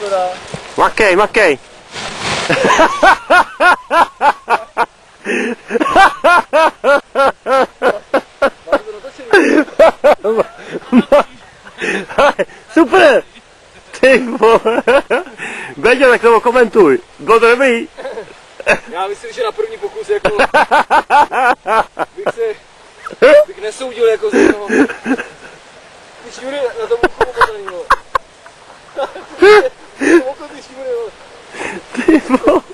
to dá. Makej, makej. Super! Ty vole. Beďo, tak to komentuj. Bylo to dobrý? Já myslím, že na první pokus jako bych se bych nesoudil jako z toho. Když Jury na tom uchu 대박